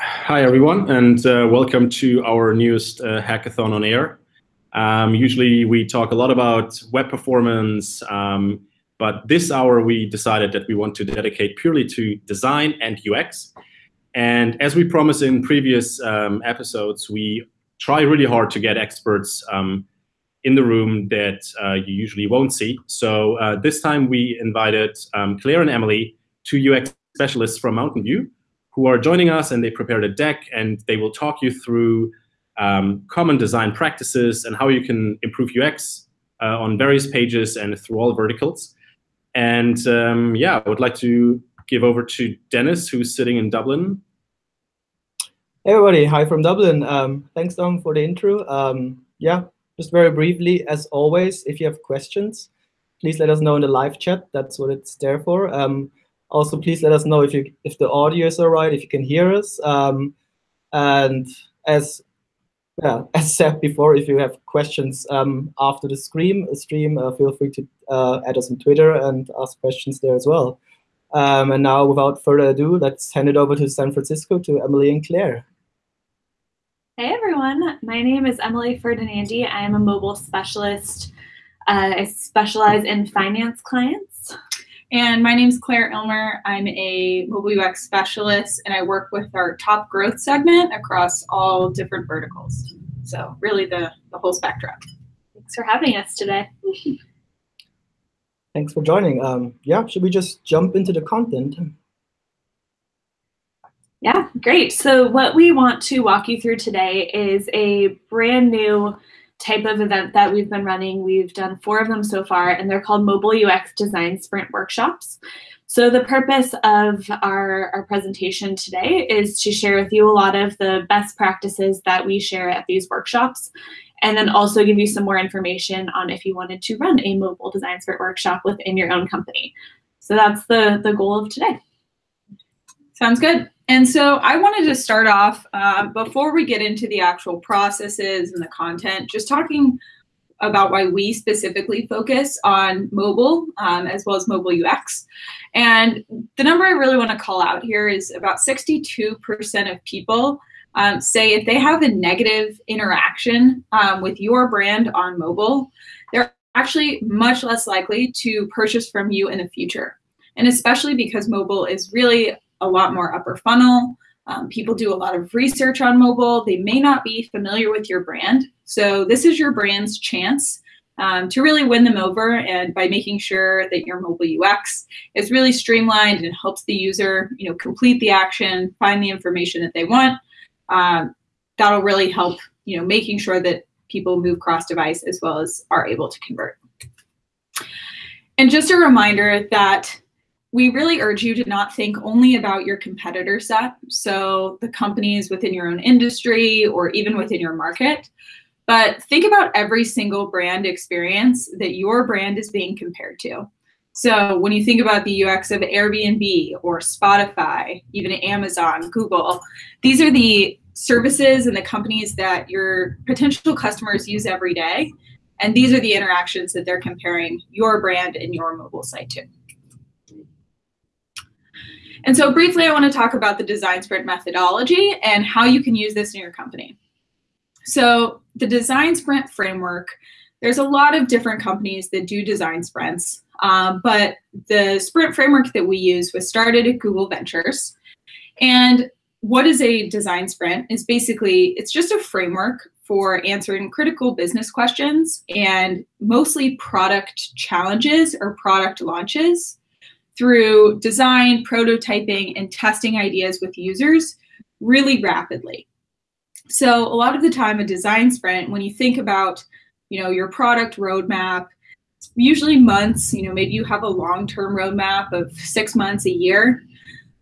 Hi, everyone, and uh, welcome to our newest uh, hackathon on air. Um, usually we talk a lot about web performance, um, but this hour we decided that we want to dedicate purely to design and UX. And as we promised in previous um, episodes, we try really hard to get experts um, in the room that uh, you usually won't see. So uh, this time we invited um, Claire and Emily, two UX specialists from Mountain View, who are joining us and they prepared a deck and they will talk you through um, common design practices and how you can improve UX uh, on various pages and through all verticals. And um, yeah, I would like to give over to Dennis, who's sitting in Dublin. Hey everybody, hi from Dublin. Um, thanks, Dom, for the intro. Um, yeah, just very briefly, as always, if you have questions, please let us know in the live chat. That's what it's there for. Um, also, please let us know if you if the audio is all right, if you can hear us. Um, and as yeah, as said before, if you have questions um, after the stream, stream, uh, feel free to uh, add us on Twitter and ask questions there as well. Um, and now, without further ado, let's hand it over to San Francisco to Emily and Claire. Hey everyone, my name is Emily Ferdinandi. I am a mobile specialist. Uh, I specialize in finance clients. And my name is Claire Ilmer. I'm a mobile UX specialist, and I work with our top growth segment across all different verticals. So really the, the whole spectrum. Thanks for having us today. Thanks for joining. Um, yeah, should we just jump into the content? Yeah, great. So what we want to walk you through today is a brand new type of event that we've been running. We've done four of them so far, and they're called Mobile UX Design Sprint Workshops. So the purpose of our, our presentation today is to share with you a lot of the best practices that we share at these workshops, and then also give you some more information on if you wanted to run a mobile design sprint workshop within your own company. So that's the, the goal of today. Sounds good. And so I wanted to start off uh, before we get into the actual processes and the content, just talking about why we specifically focus on mobile um, as well as mobile UX. And the number I really want to call out here is about 62% of people um, say if they have a negative interaction um, with your brand on mobile, they're actually much less likely to purchase from you in the future. And especially because mobile is really a lot more upper funnel. Um, people do a lot of research on mobile. They may not be familiar with your brand. So this is your brand's chance um, to really win them over and by making sure that your mobile UX is really streamlined and helps the user you know, complete the action, find the information that they want. Um, that'll really help you know, making sure that people move cross-device as well as are able to convert. And just a reminder that we really urge you to not think only about your competitor set, so the companies within your own industry or even within your market, but think about every single brand experience that your brand is being compared to. So when you think about the UX of Airbnb or Spotify, even Amazon, Google, these are the services and the companies that your potential customers use every day. And these are the interactions that they're comparing your brand and your mobile site to. And so briefly, I want to talk about the design sprint methodology and how you can use this in your company. So the design sprint framework, there's a lot of different companies that do design sprints, uh, but the sprint framework that we use was started at Google Ventures. And what is a design sprint is basically, it's just a framework for answering critical business questions and mostly product challenges or product launches through design, prototyping, and testing ideas with users really rapidly. So a lot of the time, a design sprint, when you think about, you know, your product roadmap, usually months, you know, maybe you have a long-term roadmap of six months, a year,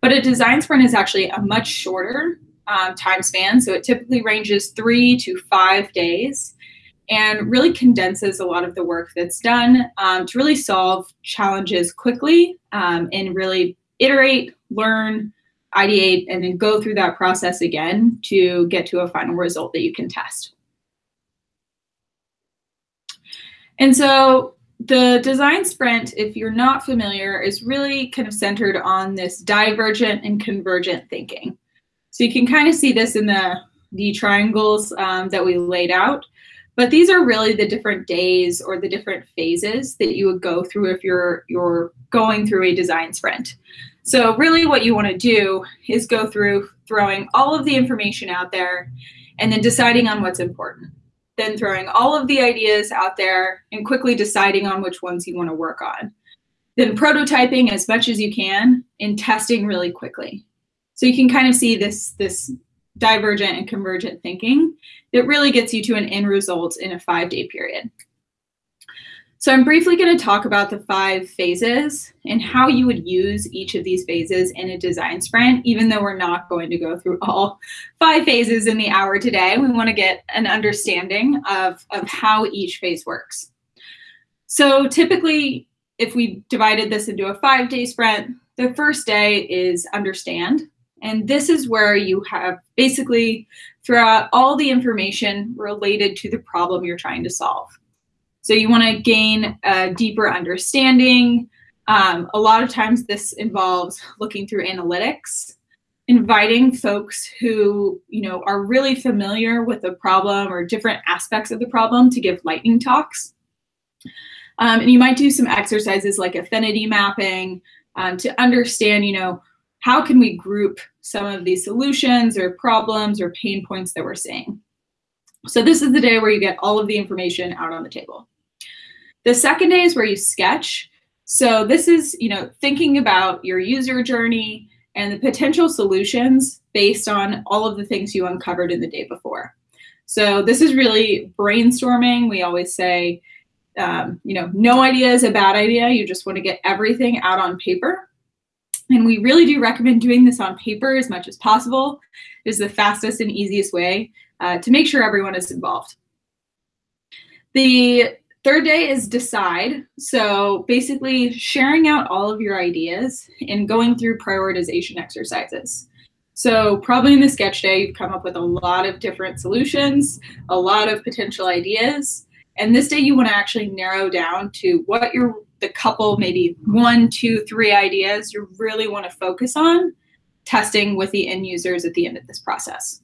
but a design sprint is actually a much shorter um, time span. So it typically ranges three to five days and really condenses a lot of the work that's done um, to really solve challenges quickly um, and really iterate, learn, ideate, and then go through that process again to get to a final result that you can test. And so the design sprint, if you're not familiar, is really kind of centered on this divergent and convergent thinking. So you can kind of see this in the, the triangles um, that we laid out. But these are really the different days or the different phases that you would go through if you're, you're going through a design sprint. So really what you want to do is go through throwing all of the information out there and then deciding on what's important. Then throwing all of the ideas out there and quickly deciding on which ones you want to work on. Then prototyping as much as you can and testing really quickly. So you can kind of see this, this divergent and convergent thinking that really gets you to an end result in a five day period. So I'm briefly going to talk about the five phases and how you would use each of these phases in a design sprint, even though we're not going to go through all five phases in the hour today. We want to get an understanding of, of how each phase works. So typically, if we divided this into a five day sprint, the first day is understand. And this is where you have basically throw out all the information related to the problem you're trying to solve. So you want to gain a deeper understanding. Um, a lot of times this involves looking through analytics, inviting folks who you know are really familiar with the problem or different aspects of the problem to give lightning talks. Um, and you might do some exercises like affinity mapping um, to understand, you know, how can we group some of these solutions or problems or pain points that we're seeing. So this is the day where you get all of the information out on the table. The second day is where you sketch. So this is, you know, thinking about your user journey and the potential solutions based on all of the things you uncovered in the day before. So this is really brainstorming. We always say, um, you know, no idea is a bad idea. You just want to get everything out on paper and we really do recommend doing this on paper as much as possible. It is the fastest and easiest way uh, to make sure everyone is involved. The third day is decide. So basically sharing out all of your ideas and going through prioritization exercises. So probably in the sketch day, you've come up with a lot of different solutions, a lot of potential ideas. And this day you want to actually narrow down to what your the couple, maybe one, two, three ideas you really want to focus on testing with the end users at the end of this process.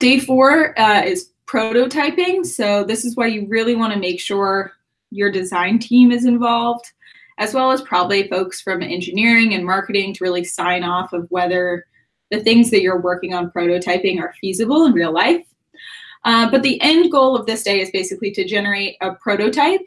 Day four uh, is prototyping. So this is why you really want to make sure your design team is involved, as well as probably folks from engineering and marketing to really sign off of whether the things that you're working on prototyping are feasible in real life. Uh, but the end goal of this day is basically to generate a prototype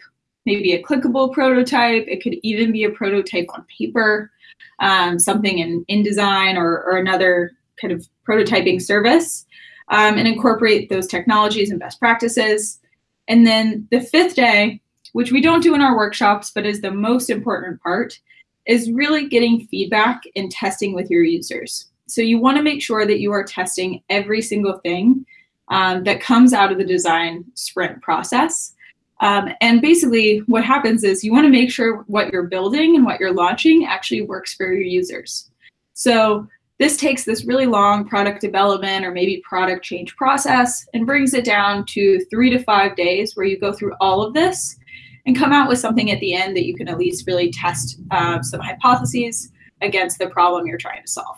maybe a clickable prototype. It could even be a prototype on paper, um, something in InDesign or, or another kind of prototyping service, um, and incorporate those technologies and best practices. And then the fifth day, which we don't do in our workshops, but is the most important part, is really getting feedback and testing with your users. So you want to make sure that you are testing every single thing um, that comes out of the design sprint process um, and basically what happens is you want to make sure what you're building and what you're launching actually works for your users. So this takes this really long product development or maybe product change process and brings it down to three to five days where you go through all of this and come out with something at the end that you can at least really test uh, some hypotheses against the problem you're trying to solve.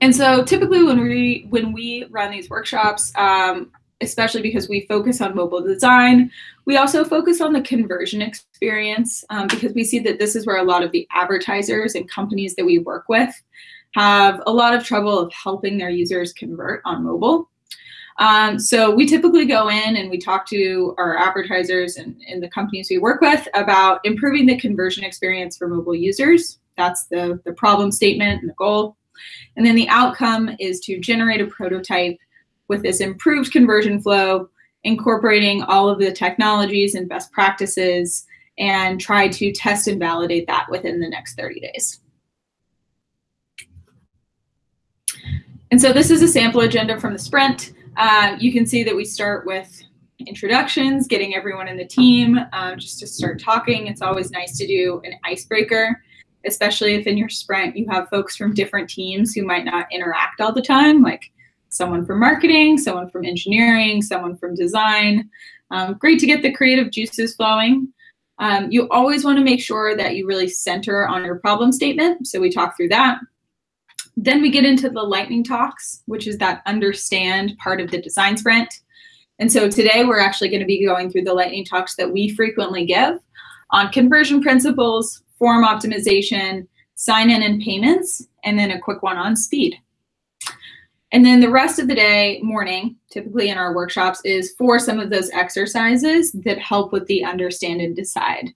And so typically when we when we run these workshops, um, especially because we focus on mobile design. We also focus on the conversion experience um, because we see that this is where a lot of the advertisers and companies that we work with have a lot of trouble of helping their users convert on mobile. Um, so we typically go in and we talk to our advertisers and, and, the companies we work with about improving the conversion experience for mobile users. That's the, the problem statement and the goal. And then the outcome is to generate a prototype with this improved conversion flow, incorporating all of the technologies and best practices, and try to test and validate that within the next 30 days. And so this is a sample agenda from the sprint. Uh, you can see that we start with introductions, getting everyone in the team um, just to start talking. It's always nice to do an icebreaker, especially if in your sprint you have folks from different teams who might not interact all the time. Like someone from marketing, someone from engineering, someone from design. Um, great to get the creative juices flowing. Um, you always want to make sure that you really center on your problem statement. So we talk through that. Then we get into the lightning talks, which is that understand part of the design sprint. And so today we're actually going to be going through the lightning talks that we frequently give on conversion principles, form optimization, sign in and payments, and then a quick one on speed. And then the rest of the day, morning, typically in our workshops, is for some of those exercises that help with the understand and decide.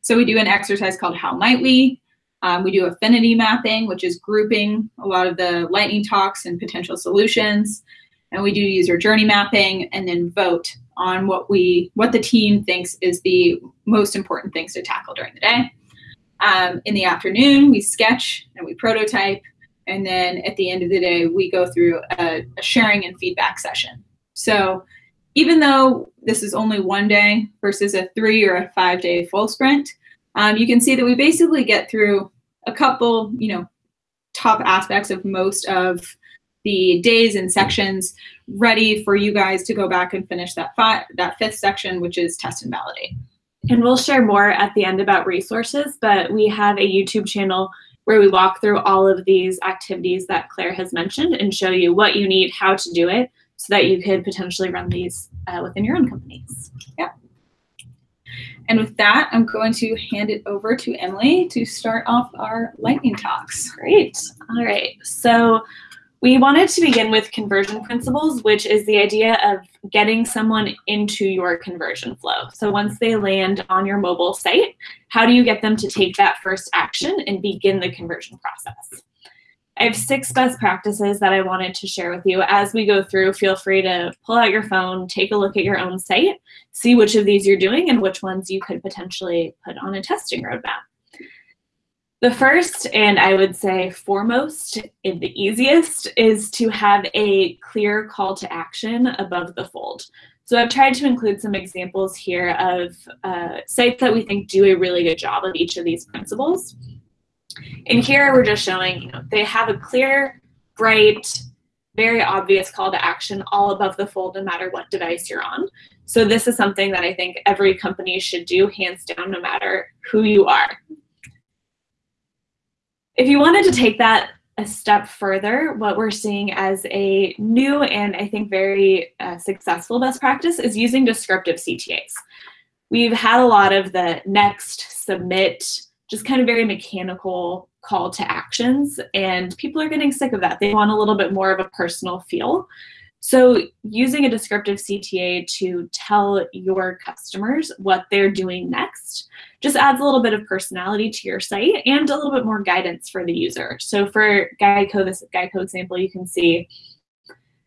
So we do an exercise called How Might We? Um, we do affinity mapping, which is grouping a lot of the lightning talks and potential solutions. And we do user journey mapping and then vote on what we what the team thinks is the most important things to tackle during the day. Um, in the afternoon, we sketch and we prototype and then at the end of the day, we go through a, a sharing and feedback session. So even though this is only one day versus a three or a five day full sprint, um, you can see that we basically get through a couple, you know, top aspects of most of the days and sections ready for you guys to go back and finish that five, that fifth section, which is test and validate. And we'll share more at the end about resources, but we have a YouTube channel where we walk through all of these activities that Claire has mentioned and show you what you need, how to do it, so that you could potentially run these uh, within your own companies. Yeah. And with that, I'm going to hand it over to Emily to start off our lightning talks. Great. All right. So we wanted to begin with conversion principles, which is the idea of getting someone into your conversion flow. So once they land on your mobile site, how do you get them to take that first action and begin the conversion process? I have six best practices that I wanted to share with you. As we go through, feel free to pull out your phone, take a look at your own site, see which of these you're doing and which ones you could potentially put on a testing roadmap. The first, and I would say foremost, and the easiest, is to have a clear call to action above the fold. So I've tried to include some examples here of uh, sites that we think do a really good job of each of these principles. And here we're just showing, you know, they have a clear, bright, very obvious call to action all above the fold no matter what device you're on. So this is something that I think every company should do hands down no matter who you are. If you wanted to take that a step further, what we're seeing as a new and I think very uh, successful best practice is using descriptive CTAs. We've had a lot of the next, submit, just kind of very mechanical call to actions, and people are getting sick of that. They want a little bit more of a personal feel. So using a descriptive CTA to tell your customers what they're doing next just adds a little bit of personality to your site and a little bit more guidance for the user. So for Geico, this Geico example, you can see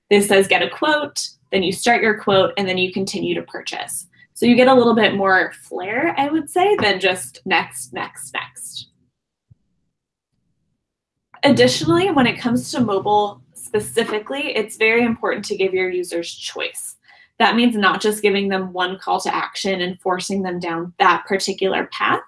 this says get a quote, then you start your quote, and then you continue to purchase. So you get a little bit more flair, I would say, than just next, next, next. Additionally, when it comes to mobile specifically, it's very important to give your users choice. That means not just giving them one call to action and forcing them down that particular path,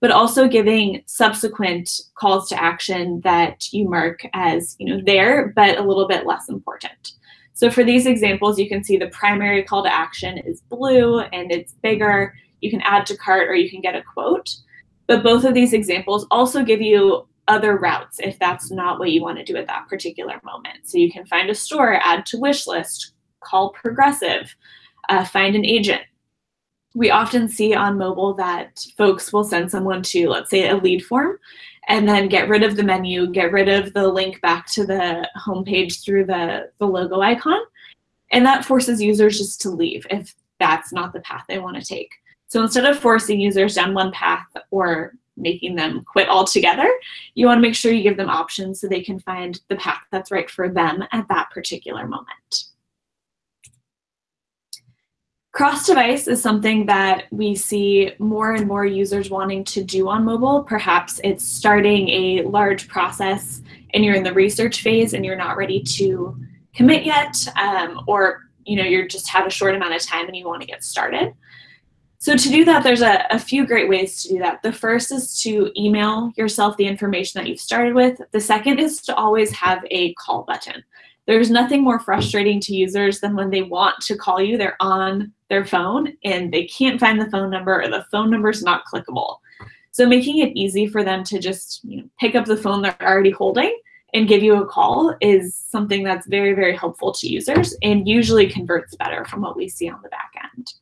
but also giving subsequent calls to action that you mark as you know there, but a little bit less important. So for these examples, you can see the primary call to action is blue and it's bigger. You can add to cart or you can get a quote. But both of these examples also give you other routes if that's not what you want to do at that particular moment. So you can find a store, add to wish list, call Progressive, uh, find an agent. We often see on mobile that folks will send someone to, let's say, a lead form and then get rid of the menu, get rid of the link back to the homepage through the, the logo icon. And that forces users just to leave if that's not the path they want to take. So instead of forcing users down one path or making them quit altogether, you want to make sure you give them options so they can find the path that's right for them at that particular moment. Cross-device is something that we see more and more users wanting to do on mobile. Perhaps it's starting a large process and you're in the research phase and you're not ready to commit yet, um, or you know you just have a short amount of time and you want to get started. So to do that, there's a, a few great ways to do that. The first is to email yourself the information that you've started with. The second is to always have a call button. There's nothing more frustrating to users than when they want to call you, they're on their phone and they can't find the phone number or the phone number is not clickable. So making it easy for them to just you know, pick up the phone they're already holding and give you a call is something that's very, very helpful to users and usually converts better from what we see on the back end.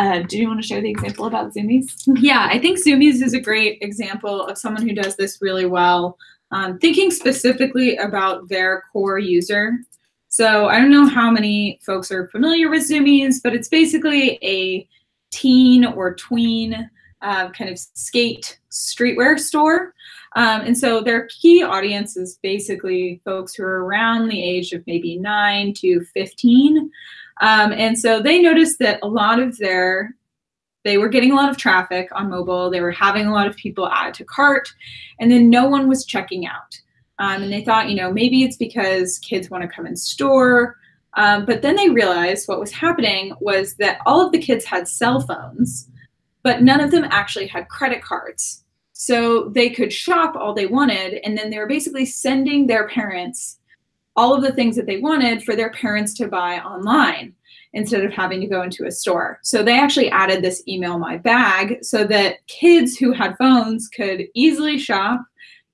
Uh, do you want to share the example about Zumiez? Yeah, I think Zumiez is a great example of someone who does this really well, um, thinking specifically about their core user. So I don't know how many folks are familiar with Zumiez, but it's basically a teen or tween uh, kind of skate streetwear store. Um, and so their key audience is basically folks who are around the age of maybe 9 to 15. Um, and so they noticed that a lot of their, they were getting a lot of traffic on mobile, they were having a lot of people add to cart, and then no one was checking out. Um, and they thought, you know, maybe it's because kids want to come in store. Um, but then they realized what was happening was that all of the kids had cell phones, but none of them actually had credit cards. So they could shop all they wanted, and then they were basically sending their parents all of the things that they wanted for their parents to buy online instead of having to go into a store. So they actually added this email my bag so that kids who had phones could easily shop,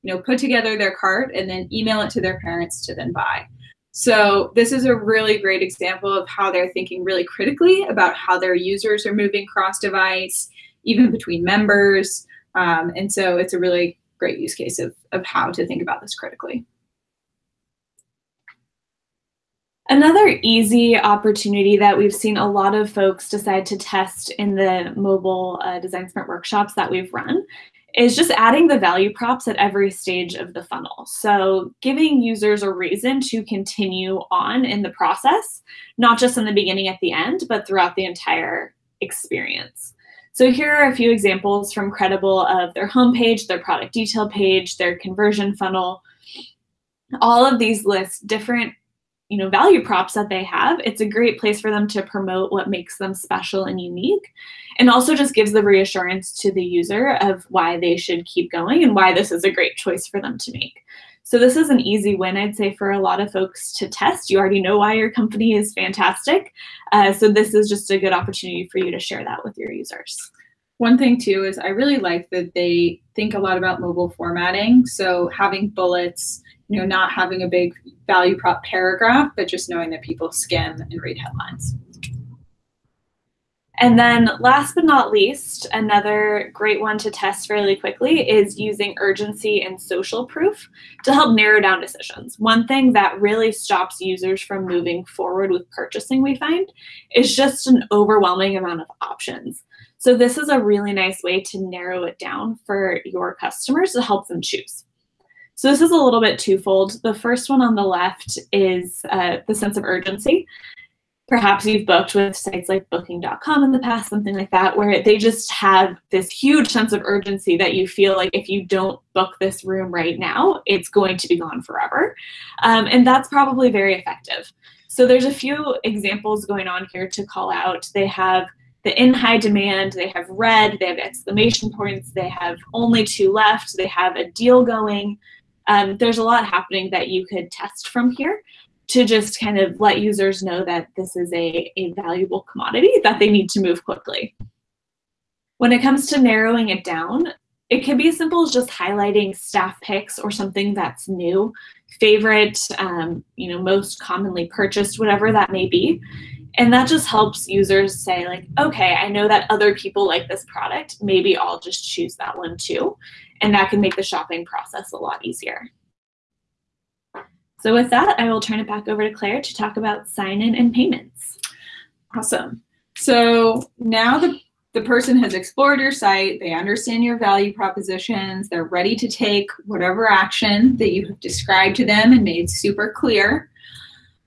you know, put together their cart and then email it to their parents to then buy. So this is a really great example of how they're thinking really critically about how their users are moving cross device, even between members. Um, and so it's a really great use case of, of how to think about this critically. Another easy opportunity that we've seen a lot of folks decide to test in the mobile uh, design sprint workshops that we've run is just adding the value props at every stage of the funnel. So giving users a reason to continue on in the process, not just in the beginning at the end, but throughout the entire experience. So here are a few examples from Credible of their homepage, their product detail page, their conversion funnel. All of these list different you know, value props that they have. It's a great place for them to promote what makes them special and unique. And also just gives the reassurance to the user of why they should keep going and why this is a great choice for them to make. So this is an easy win, I'd say, for a lot of folks to test. You already know why your company is fantastic. Uh, so this is just a good opportunity for you to share that with your users. One thing too is I really like that they think a lot about mobile formatting. So having bullets, you know, not having a big value prop paragraph, but just knowing that people skim and read headlines. And then last but not least, another great one to test fairly quickly is using urgency and social proof to help narrow down decisions. One thing that really stops users from moving forward with purchasing, we find, is just an overwhelming amount of options. So this is a really nice way to narrow it down for your customers to help them choose. So this is a little bit twofold. The first one on the left is uh, the sense of urgency perhaps you've booked with sites like booking.com in the past, something like that, where they just have this huge sense of urgency that you feel like if you don't book this room right now, it's going to be gone forever. Um, and that's probably very effective. So there's a few examples going on here to call out. They have the in high demand, they have red, they have exclamation points, they have only two left, they have a deal going. Um, there's a lot happening that you could test from here to just kind of let users know that this is a, a valuable commodity that they need to move quickly. When it comes to narrowing it down, it can be as simple as just highlighting staff picks or something that's new, favorite, um, you know, most commonly purchased, whatever that may be. And that just helps users say like, okay, I know that other people like this product. Maybe I'll just choose that one too. And that can make the shopping process a lot easier. So with that, I will turn it back over to Claire to talk about sign-in and payments. Awesome. So now the, the person has explored your site, they understand your value propositions, they're ready to take whatever action that you have described to them and made super clear.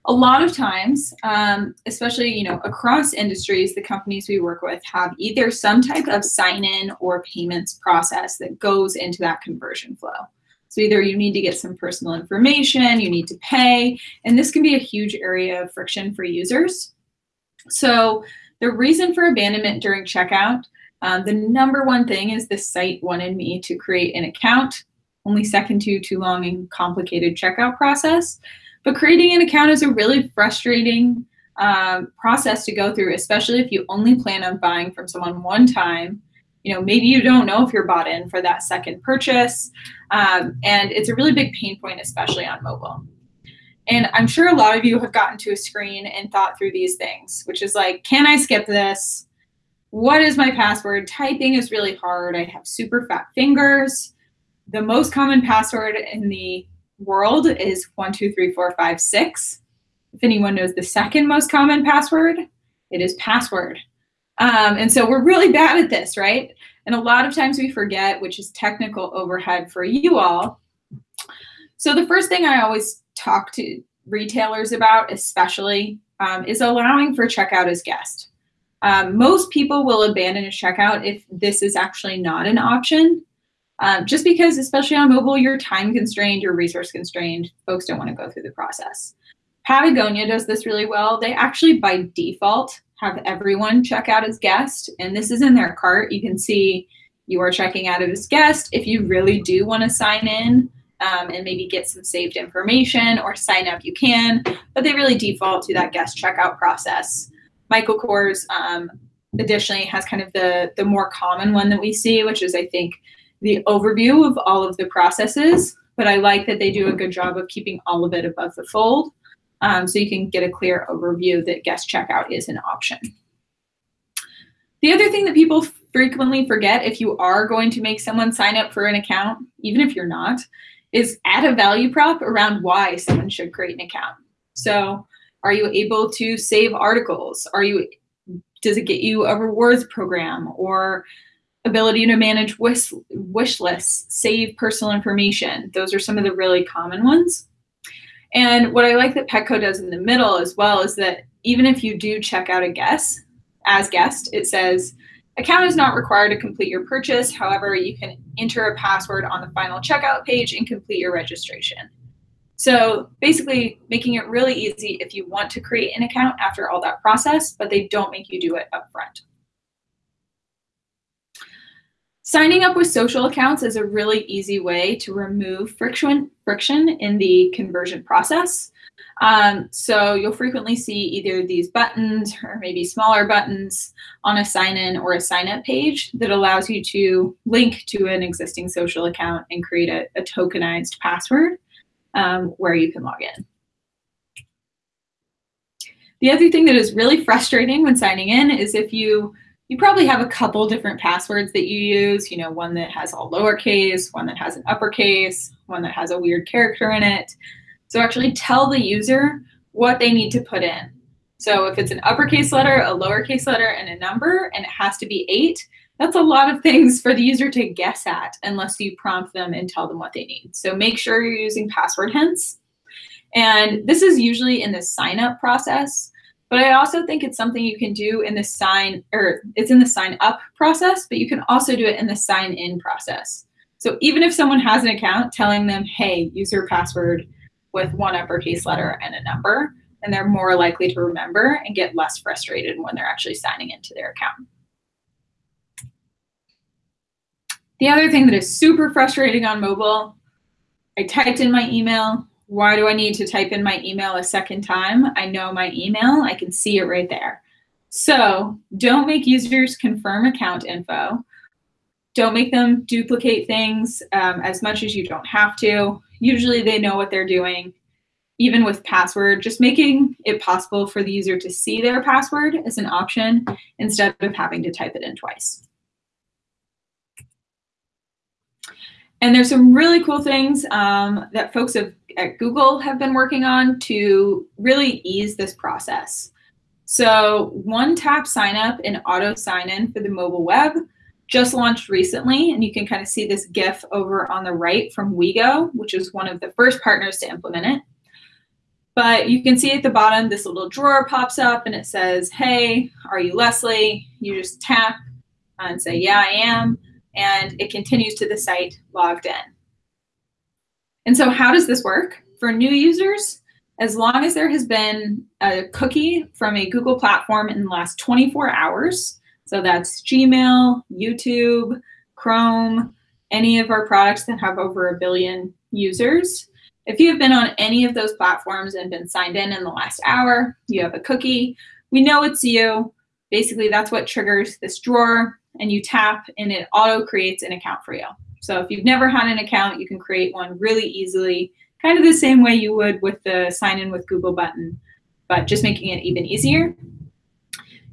A lot of times, um, especially you know across industries, the companies we work with have either some type of sign-in or payments process that goes into that conversion flow. So either you need to get some personal information, you need to pay, and this can be a huge area of friction for users. So the reason for abandonment during checkout, um, the number one thing is the site wanted me to create an account, only second to too long and complicated checkout process. But creating an account is a really frustrating um, process to go through, especially if you only plan on buying from someone one time. You know, maybe you don't know if you're bought in for that second purchase. Um, and it's a really big pain point, especially on mobile. And I'm sure a lot of you have gotten to a screen and thought through these things, which is like, can I skip this? What is my password? Typing is really hard. I have super fat fingers. The most common password in the world is one, two, three, four, five, six. If anyone knows the second most common password, it is password. Um, and so we're really bad at this, right? And a lot of times we forget, which is technical overhead for you all. So the first thing I always talk to retailers about, especially, um, is allowing for checkout as guest. Um, most people will abandon a checkout if this is actually not an option. Um, just because, especially on mobile, you're time constrained, you're resource constrained, folks don't want to go through the process. Patagonia does this really well. They actually, by default, have everyone check out as guest, and this is in their cart. You can see you are checking out as guest. If you really do want to sign in um, and maybe get some saved information or sign up, you can, but they really default to that guest checkout process. Michael Kors um, additionally has kind of the, the more common one that we see, which is, I think, the overview of all of the processes, but I like that they do a good job of keeping all of it above the fold um, so you can get a clear overview that guest checkout is an option. The other thing that people frequently forget if you are going to make someone sign up for an account, even if you're not, is add a value prop around why someone should create an account. So are you able to save articles? Are you does it get you a rewards program or ability to manage wish, wish lists, save personal information? Those are some of the really common ones. And what I like that Petco does in the middle as well is that even if you do check out a guest as guest, it says account is not required to complete your purchase. However, you can enter a password on the final checkout page and complete your registration. So basically making it really easy if you want to create an account after all that process, but they don't make you do it upfront. Signing up with social accounts is a really easy way to remove friction, friction in the conversion process. Um, so you'll frequently see either these buttons or maybe smaller buttons on a sign in or a sign up page that allows you to link to an existing social account and create a, a tokenized password um, where you can log in. The other thing that is really frustrating when signing in is if you you probably have a couple different passwords that you use, you know, one that has all lowercase, one that has an uppercase, one that has a weird character in it. So actually tell the user what they need to put in. So if it's an uppercase letter, a lowercase letter, and a number, and it has to be eight, that's a lot of things for the user to guess at unless you prompt them and tell them what they need. So make sure you're using password hints. And this is usually in the sign up process. But I also think it's something you can do in the sign, or it's in the sign up process, but you can also do it in the sign in process. So even if someone has an account telling them, hey, use your password with one uppercase letter and a number, and they're more likely to remember and get less frustrated when they're actually signing into their account. The other thing that is super frustrating on mobile, I typed in my email, why do I need to type in my email a second time? I know my email, I can see it right there. So don't make users confirm account info. Don't make them duplicate things um, as much as you don't have to. Usually they know what they're doing. Even with password, just making it possible for the user to see their password is an option instead of having to type it in twice. And there's some really cool things um, that folks have, at Google have been working on to really ease this process. So one tap sign up and auto sign in for the mobile web just launched recently, and you can kind of see this GIF over on the right from WeGo, which is one of the first partners to implement it. But you can see at the bottom, this little drawer pops up and it says, hey, are you Leslie? You just tap and say, yeah, I am and it continues to the site logged in. And so how does this work? For new users, as long as there has been a cookie from a Google platform in the last 24 hours, so that's Gmail, YouTube, Chrome, any of our products that have over a billion users, If you have been on any of those platforms and been signed in in the last hour, you have a cookie, we know it's you. Basically, that's what triggers this drawer, and you tap and it auto creates an account for you. So if you've never had an account, you can create one really easily, kind of the same way you would with the sign in with Google button, but just making it even easier.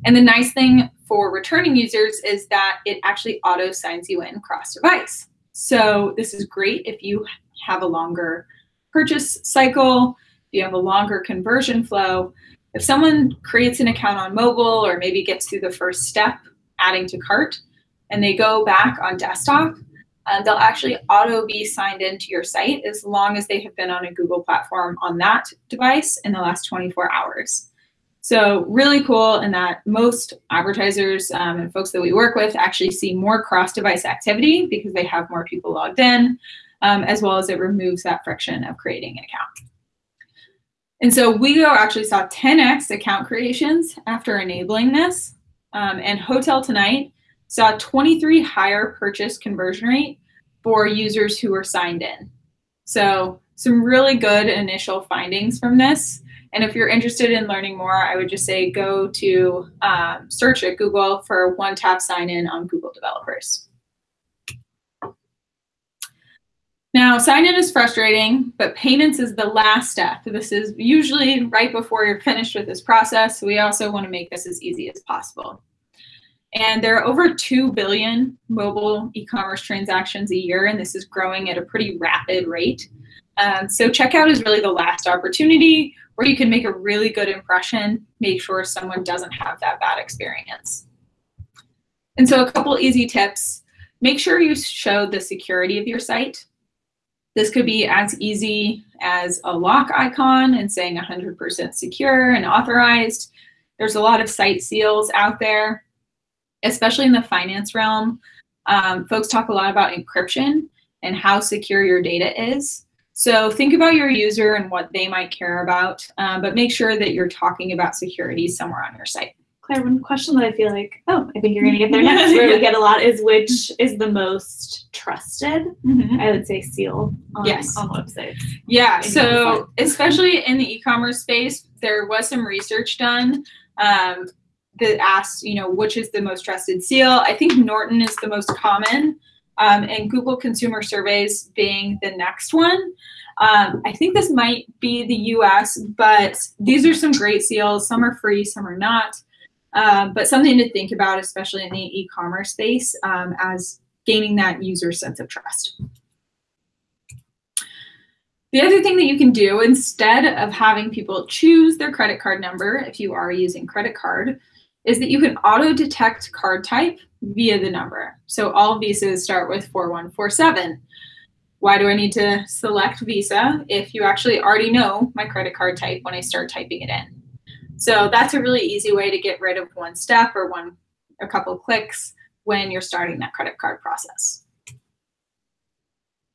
And the nice thing for returning users is that it actually auto signs you in cross device. So this is great if you have a longer purchase cycle, if you have a longer conversion flow. If someone creates an account on mobile or maybe gets through the first step, adding to cart, and they go back on desktop, uh, they'll actually auto be signed into your site as long as they have been on a Google platform on that device in the last 24 hours. So really cool in that most advertisers um, and folks that we work with actually see more cross-device activity because they have more people logged in, um, as well as it removes that friction of creating an account. And so WeGo actually saw 10x account creations after enabling this. Um, and Hotel Tonight saw 23 higher purchase conversion rate for users who were signed in. So some really good initial findings from this. And if you're interested in learning more, I would just say go to um, search at Google for one tap sign in on Google developers. Now, sign in is frustrating, but payments is the last step. This is usually right before you're finished with this process. So we also want to make this as easy as possible. And there are over 2 billion mobile e-commerce transactions a year, and this is growing at a pretty rapid rate. Um, so checkout is really the last opportunity where you can make a really good impression, make sure someone doesn't have that bad experience. And so a couple easy tips. Make sure you show the security of your site. This could be as easy as a lock icon and saying 100% secure and authorized. There's a lot of site seals out there, especially in the finance realm. Um, folks talk a lot about encryption and how secure your data is. So think about your user and what they might care about, um, but make sure that you're talking about security somewhere on your site. One question that I feel like, oh, I think you're going to get there next, where we get a lot is which is the most trusted, mm-hmm. I would say, seal on, yes. on websites. Yeah, so especially in the e-commerce space, there was some research done um, that asked, you know, which is the most trusted seal. I think Norton is the most common, um, and Google Consumer Surveys being the next one. Um, I think this might be the US, but these are some great seals. Some are free, some are not. Um, but something to think about, especially in the e-commerce space, um, as gaining that user sense of trust. The other thing that you can do instead of having people choose their credit card number, if you are using credit card, is that you can auto detect card type via the number. So all visas start with 4147. Why do I need to select Visa if you actually already know my credit card type when I start typing it in? So that's a really easy way to get rid of one step or one a couple clicks when you're starting that credit card process.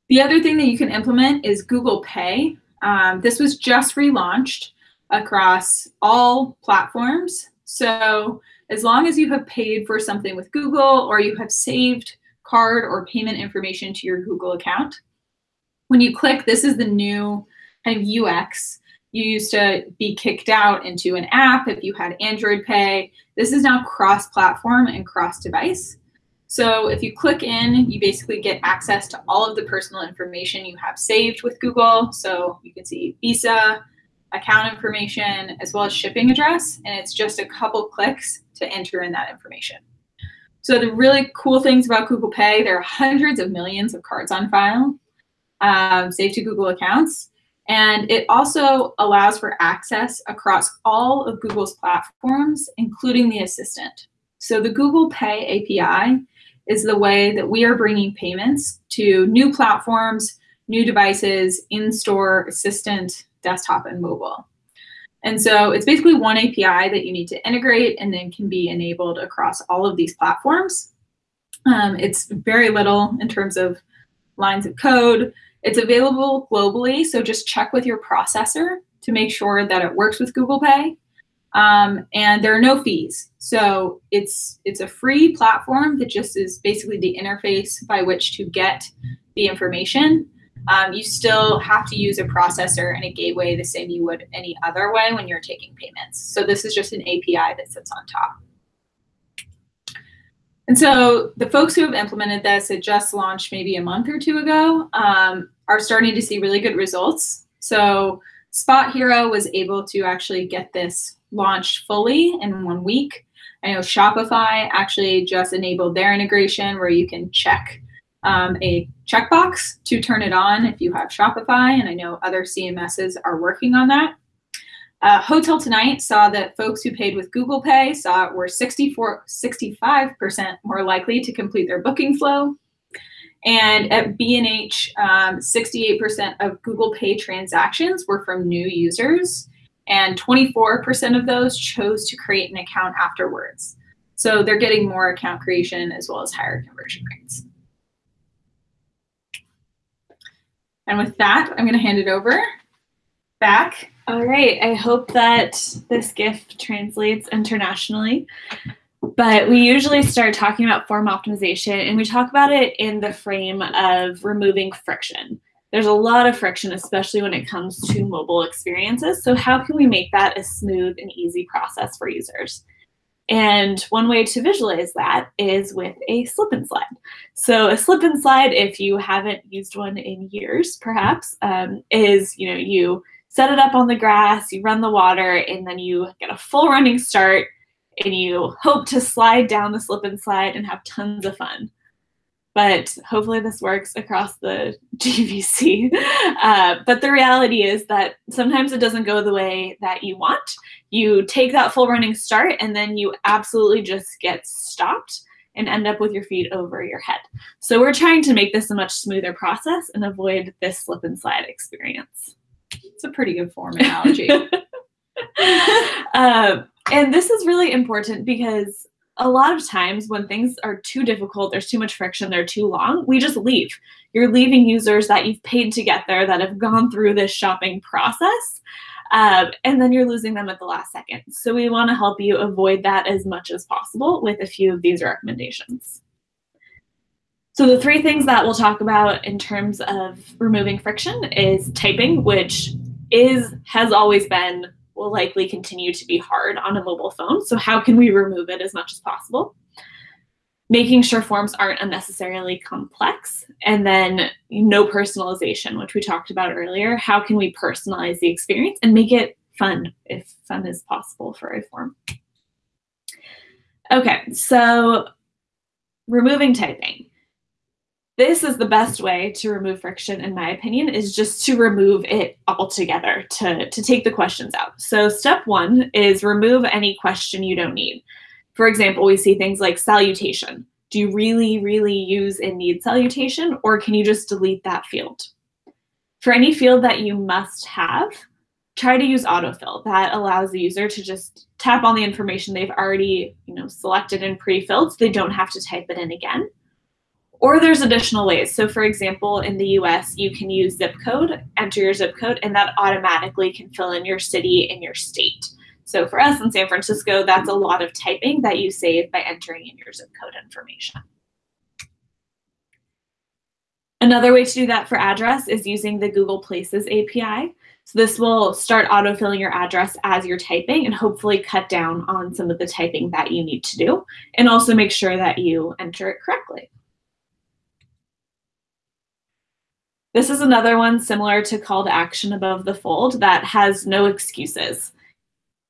The other thing that you can implement is Google Pay. Um, this was just relaunched across all platforms. So as long as you have paid for something with Google or you have saved card or payment information to your Google account, when you click, this is the new kind of UX you used to be kicked out into an app if you had Android Pay. This is now cross-platform and cross-device. So if you click in, you basically get access to all of the personal information you have saved with Google. So you can see Visa, account information, as well as shipping address. And it's just a couple clicks to enter in that information. So the really cool things about Google Pay, there are hundreds of millions of cards on file um, saved to Google accounts. And it also allows for access across all of Google's platforms, including the Assistant. So the Google Pay API is the way that we are bringing payments to new platforms, new devices, in-store, Assistant, desktop, and mobile. And so it's basically one API that you need to integrate and then can be enabled across all of these platforms. Um, it's very little in terms of lines of code. It's available globally, so just check with your processor to make sure that it works with Google Pay. Um, and there are no fees. So it's it's a free platform that just is basically the interface by which to get the information. um, you still have to use a processor and a gateway the same you would any other way when you're taking payments. So this is just an API that sits on top. And so the folks who have implemented this, it just launched maybe a month or two ago, um, are starting to see really good results. So SpotHero was able to actually get this launched fully in one week. I know Shopify actually just enabled their integration where you can check um, a checkbox to turn it on if you have Shopify, and I know other CMSs are working on that. Uh, HotelTonight saw that folks who paid with Google Pay saw were 64, 65% more likely to complete their booking flow. And at B&H, um, 68% of Google Pay transactions were from new users, and 24% of those chose to create an account afterwards. So they're getting more account creation as well as higher conversion rates. And with that, I'm going to hand it over back. All right. I hope that this gift translates internationally. But we usually start talking about form optimization, and we talk about it in the frame of removing friction. There's a lot of friction, especially when it comes to mobile experiences. So, how can we make that a smooth and easy process for users? And one way to visualize that is with a slip and slide. So a slip and slide, if you haven't used one in years, perhaps, um, is you know you set it up on the grass, you run the water, and then you get a full running start, and you hope to slide down the slip and slide and have tons of fun but hopefully this works across the GVC. Uh, but the reality is that sometimes it doesn't go the way that you want. You take that full running start and then you absolutely just get stopped and end up with your feet over your head. So we're trying to make this a much smoother process and avoid this slip and slide experience. It's a pretty good form analogy. uh, and this is really important because a lot of times when things are too difficult, there's too much friction, they're too long, we just leave. You're leaving users that you've paid to get there that have gone through this shopping process. Uh, and then you're losing them at the last second. So we want to help you avoid that as much as possible with a few of these recommendations. So the three things that we'll talk about in terms of removing friction is typing, which is has always been will likely continue to be hard on a mobile phone. So how can we remove it as much as possible? Making sure forms aren't unnecessarily complex. And then no personalization, which we talked about earlier. How can we personalize the experience and make it fun if fun is possible for a form? Okay, so removing typing this is the best way to remove friction in my opinion is just to remove it altogether to, to take the questions out. So step one is remove any question you don't need. For example we see things like salutation. Do you really really use and need salutation or can you just delete that field? For any field that you must have try to use autofill. That allows the user to just tap on the information they've already you know selected and pre-filled so they don't have to type it in again or there's additional ways. So for example, in the US, you can use zip code, enter your zip code, and that automatically can fill in your city and your state. So for us in San Francisco, that's a lot of typing that you save by entering in your zip code information. Another way to do that for address is using the Google Places API. So this will start autofilling your address as you're typing and hopefully cut down on some of the typing that you need to do and also make sure that you enter it correctly. This is another one similar to call to action above the fold that has no excuses.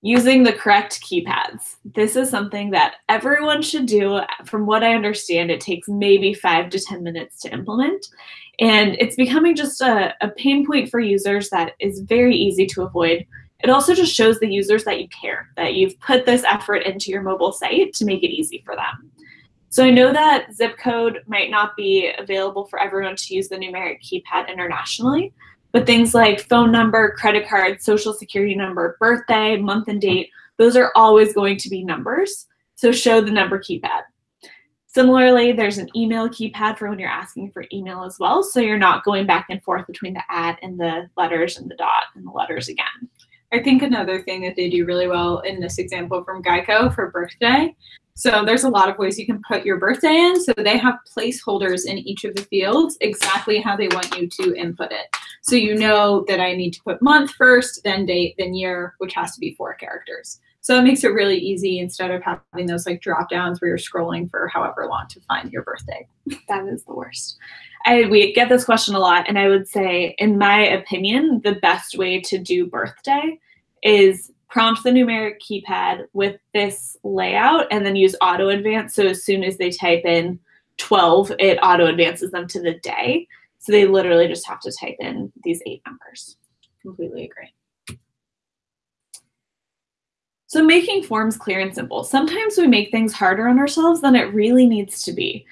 Using the correct keypads. This is something that everyone should do. From what I understand, it takes maybe five to 10 minutes to implement. And it's becoming just a, a pain point for users that is very easy to avoid. It also just shows the users that you care, that you've put this effort into your mobile site to make it easy for them. So I know that zip code might not be available for everyone to use the numeric keypad internationally, but things like phone number, credit card, social security number, birthday, month and date, those are always going to be numbers. So show the number keypad. Similarly, there's an email keypad for when you're asking for email as well. So you're not going back and forth between the at and the letters and the dot and the letters again. I think another thing that they do really well in this example from Geico for birthday. So there's a lot of ways you can put your birthday in. So they have placeholders in each of the fields exactly how they want you to input it. So you know that I need to put month first, then date, then year, which has to be four characters. So it makes it really easy instead of having those like drop downs where you're scrolling for however long to find your birthday. That is the worst. I, we get this question a lot, and I would say, in my opinion, the best way to do birthday is prompt the numeric keypad with this layout and then use auto advance. So as soon as they type in 12, it auto advances them to the day. So they literally just have to type in these eight numbers. Completely agree. So making forms clear and simple. Sometimes we make things harder on ourselves than it really needs to be.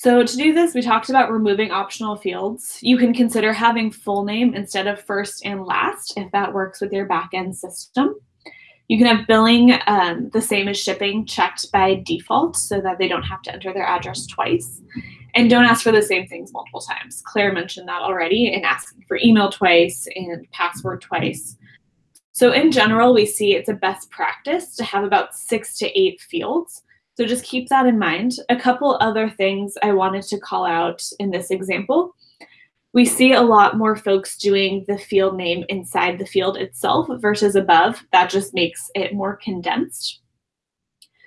So to do this, we talked about removing optional fields. You can consider having full name instead of first and last if that works with your backend system. You can have billing um, the same as shipping checked by default so that they don't have to enter their address twice. And don't ask for the same things multiple times. Claire mentioned that already in asking for email twice and password twice. So in general, we see it's a best practice to have about six to eight fields. So just keep that in mind. A couple other things I wanted to call out in this example. We see a lot more folks doing the field name inside the field itself versus above. That just makes it more condensed.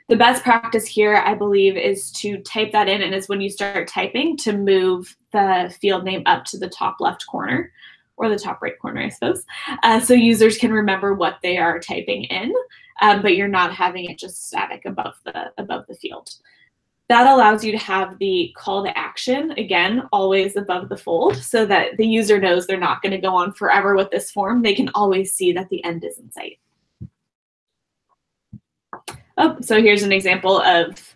The best practice here, I believe, is to type that in and is when you start typing to move the field name up to the top left corner or the top right corner, I suppose. Uh, so users can remember what they are typing in, um, but you're not having it just static above the above the field. That allows you to have the call to action, again, always above the fold, so that the user knows they're not going to go on forever with this form. They can always see that the end is in sight. Oh, so here's an example of,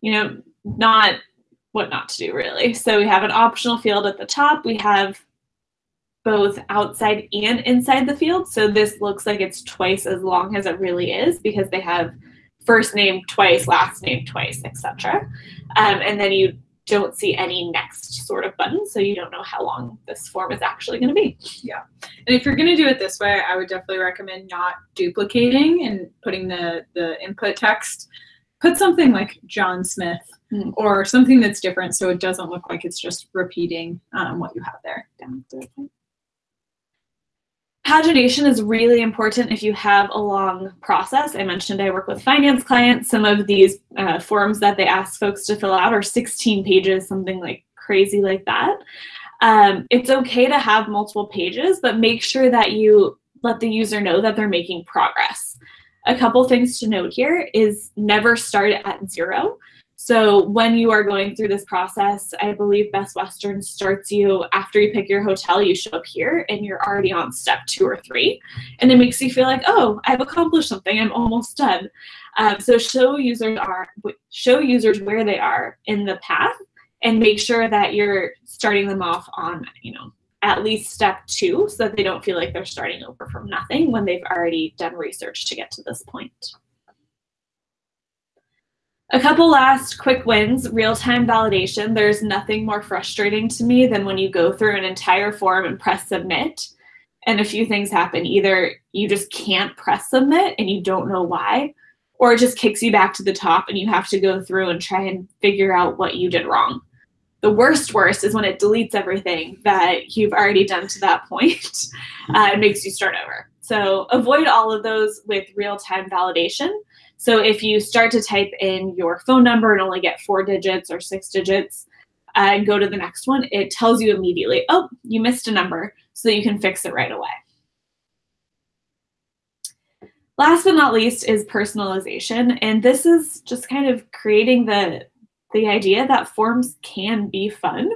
you know, not what not to do really. So we have an optional field at the top. We have both outside and inside the field. So this looks like it's twice as long as it really is because they have first name twice, last name twice, etc. Um, and then you don't see any next sort of button, so you don't know how long this form is actually going to be. Yeah, and if you're going to do it this way, I would definitely recommend not duplicating and putting the the input text. Put something like John Smith mm. or something that's different, so it doesn't look like it's just repeating um, what you have there. Pagination is really important if you have a long process. I mentioned I work with finance clients. Some of these uh, forms that they ask folks to fill out are 16 pages, something like crazy like that. Um, it's okay to have multiple pages, but make sure that you let the user know that they're making progress. A couple things to note here is never start at zero. So when you are going through this process, I believe Best Western starts you after you pick your hotel, you show up here and you're already on step two or three. And it makes you feel like, oh, I've accomplished something, I'm almost done. Um, so show users are show users where they are in the path and make sure that you're starting them off on, you know, at least step two so that they don't feel like they're starting over from nothing when they've already done research to get to this point. A couple last quick wins, real-time validation. There's nothing more frustrating to me than when you go through an entire form and press submit and a few things happen. Either you just can't press submit and you don't know why, or it just kicks you back to the top and you have to go through and try and figure out what you did wrong. The worst worst is when it deletes everything that you've already done to that point uh, and makes you start over. So avoid all of those with real-time validation. So if you start to type in your phone number and only get four digits or six digits uh, and go to the next one, it tells you immediately, oh, you missed a number, so that you can fix it right away. Last but not least is personalization. And this is just kind of creating the, the idea that forms can be fun,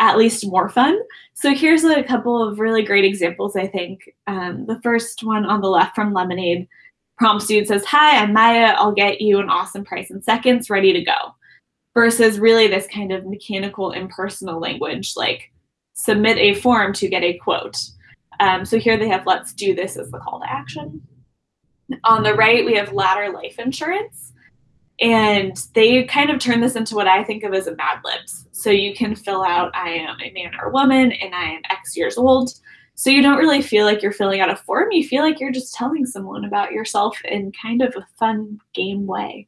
at least more fun. So here's a couple of really great examples, I think. Um, the first one on the left from Lemonade prompts you and says, Hi, I'm Maya. I'll get you an awesome price in seconds, ready to go. Versus really this kind of mechanical, impersonal language like submit a form to get a quote. Um, so here they have let's do this as the call to action. On the right, we have ladder life insurance. And they kind of turn this into what I think of as a Mad Libs. So you can fill out I am a man or woman and I am X years old So you don't really feel like you're filling out a form. You feel like you're just telling someone about yourself in kind of a fun game way.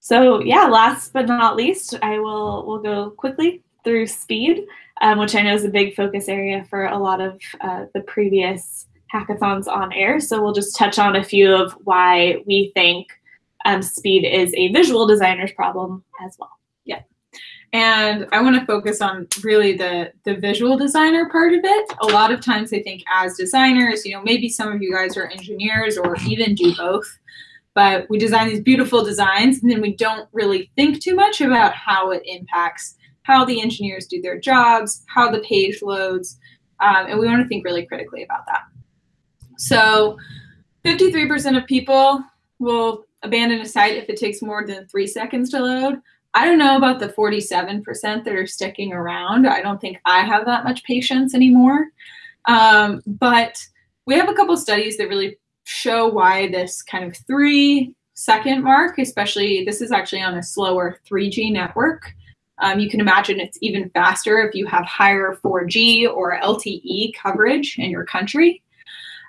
So yeah, last but not least, I will we'll go quickly through speed, um, which I know is a big focus area for a lot of uh, the previous Hangouts on Air. So we'll just touch on a few of why we think um, speed is a visual designer's problem as well. And I want to focus on really the the visual designer part of it. A lot of times I think as designers, you know, maybe some of you guys are engineers or even do both, but we design these beautiful designs and then we don't really think too much about how it impacts how the engineers do their jobs, how the page loads, um, and we want to think really critically about that. So 53% of people will abandon a site if it takes more than three seconds to load. I don't know about the 47% that are sticking around. I don't think I have that much patience anymore. Um, but we have a couple studies that really show why this kind of three second mark, especially this is actually on a slower 3G network. Um, you can imagine it's even faster if you have higher 4G or LTE coverage in your country.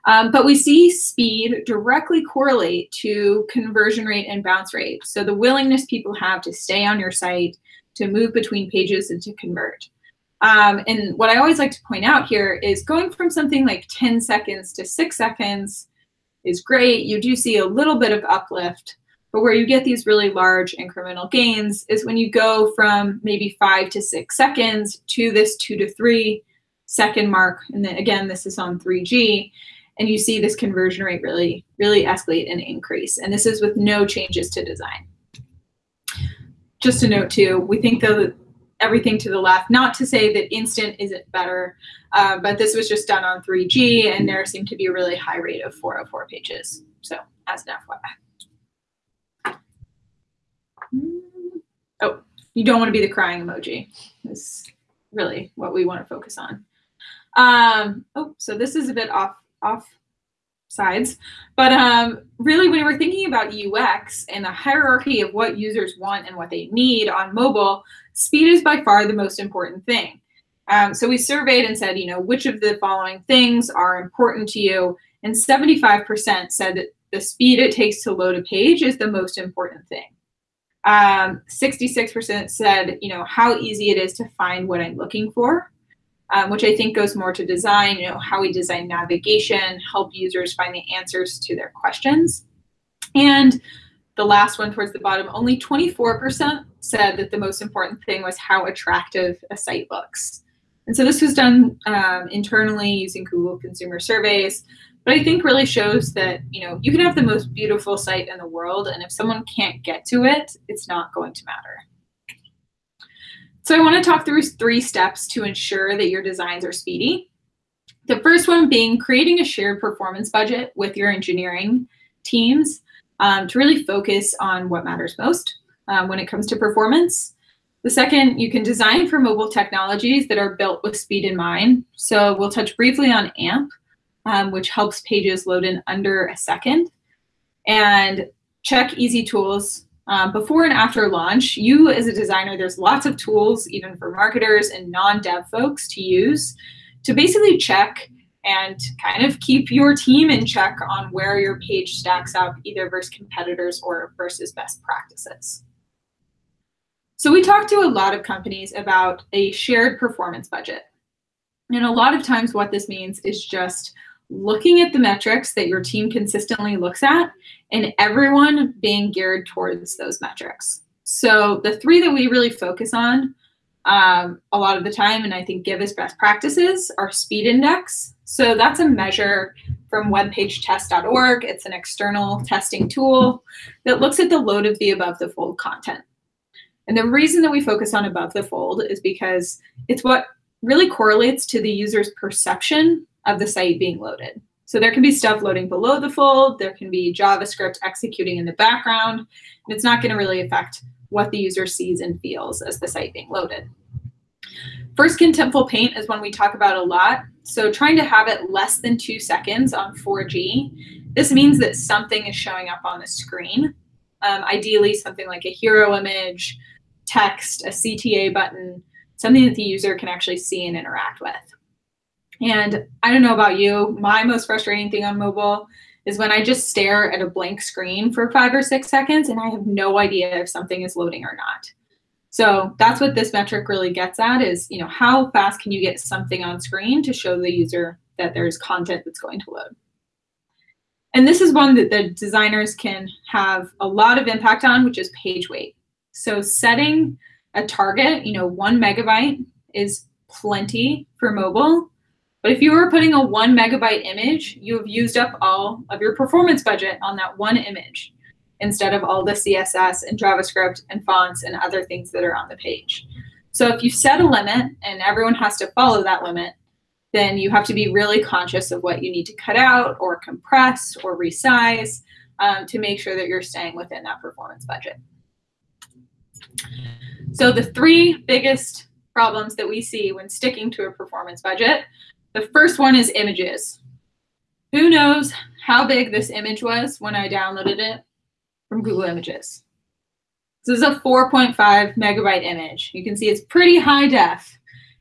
Um, but we see speed directly correlate to conversion rate and bounce rate. So the willingness people have to stay on your site, to move between pages, and to convert. Um, and what I always like to point out here is going from something like 10 seconds to six seconds is great. You do see a little bit of uplift, but where you get these really large incremental gains is when you go from maybe five to six seconds to this two to three second mark. And then again, this is on 3G and you see this conversion rate really, really escalate and increase. And this is with no changes to design. Just a note too, we think that everything to the left, not to say that instant isn't better, uh, but this was just done on 3G and there seemed to be a really high rate of 404 pages. So as an FYI. Oh, you don't want to be the crying emoji. Is really what we want to focus on. Um, oh, so this is a bit off off sides. But um, really, when we're thinking about UX and the hierarchy of what users want and what they need on mobile, speed is by far the most important thing. Um, so we surveyed and said, you know, which of the following things are important to you? And 75% said that the speed it takes to load a page is the most important thing. 66% um, said, you know, how easy it is to find what I'm looking for um, which I think goes more to design, you know, how we design navigation, help users find the answers to their questions. And the last one towards the bottom, only 24% said that the most important thing was how attractive a site looks. And so this was done um, internally using Google consumer surveys, but I think really shows that, you know, you can have the most beautiful site in the world, and if someone can't get to it, it's not going to matter. So I want to talk through three steps to ensure that your designs are speedy. The first one being creating a shared performance budget with your engineering teams um, to really focus on what matters most um, when it comes to performance. The second, you can design for mobile technologies that are built with speed in mind. So we'll touch briefly on AMP, um, which helps pages load in under a second. And check easy tools um, before and after launch, you as a designer, there's lots of tools, even for marketers and non-dev folks to use to basically check and kind of keep your team in check on where your page stacks up either versus competitors or versus best practices. So we talked to a lot of companies about a shared performance budget. And a lot of times what this means is just looking at the metrics that your team consistently looks at and everyone being geared towards those metrics. So the three that we really focus on um, a lot of the time, and I think give us best practices, are speed index. So that's a measure from webpagetest.org. It's an external testing tool that looks at the load of the above the fold content. And the reason that we focus on above the fold is because it's what really correlates to the user's perception of the site being loaded. So there can be stuff loading below the fold, there can be JavaScript executing in the background, and it's not going to really affect what the user sees and feels as the site being loaded. First contentful paint is one we talk about a lot. So trying to have it less than two seconds on 4G. This means that something is showing up on the screen. Um, ideally something like a hero image, text, a CTA button, something that the user can actually see and interact with. And I don't know about you, my most frustrating thing on mobile is when I just stare at a blank screen for five or six seconds and I have no idea if something is loading or not. So that's what this metric really gets at is, you know, how fast can you get something on screen to show the user that there's content that's going to load. And this is one that the designers can have a lot of impact on, which is page weight. So setting a target, you know, one megabyte is plenty for mobile. But if you were putting a one megabyte image, you have used up all of your performance budget on that one image instead of all the CSS and JavaScript and fonts and other things that are on the page. So if you set a limit and everyone has to follow that limit, then you have to be really conscious of what you need to cut out or compress or resize um, to make sure that you're staying within that performance budget. So the three biggest problems that we see when sticking to a performance budget, the first one is images. Who knows how big this image was when I downloaded it from Google Images? This is a 4.5 megabyte image. You can see it's pretty high def.